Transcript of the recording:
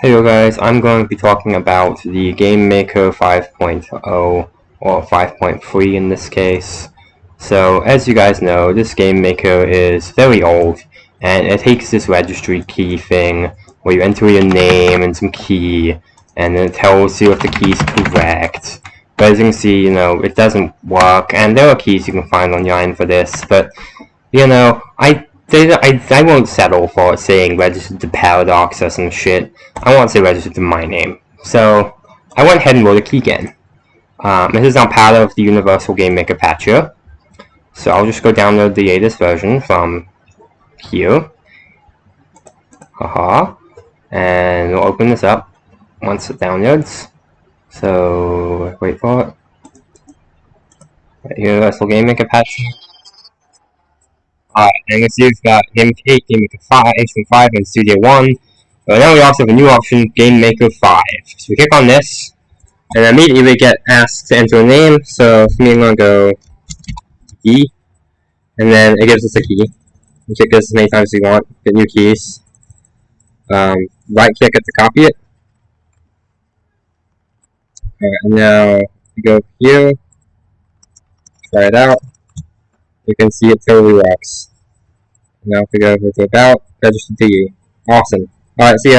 Hello guys, I'm going to be talking about the Game Maker 5.0 or 5.3 in this case. So as you guys know, this Game Maker is very old and it takes this registry key thing where you enter your name and some key and then it tells you if the key is correct. But as you can see, you know, it doesn't work and there are keys you can find online for this, but you know, I they, I, I won't settle for saying registered to Paradox or some shit. I want to say registered to my name. So, I went ahead and wrote a keygen. Um, this is now part of the Universal Game Maker patcher. So I'll just go download the latest version from here. Haha. And we'll open this up once it downloads. So, wait for it. Universal Game Maker patcher. Alright, and let's use that Game 8, Game Maker 5, HM 5, and Studio 1. But now we also have a new option, Game Maker 5. So we click on this, and immediately we get asked to enter a name, so for me I'm gonna go key, and then it gives us a key. You click this as many times as you want, get new keys. Um, right click it to copy it. Alright, now we go here, try it out you can see it totally works. Now if we go over to about, register to you. Awesome. Alright, see ya.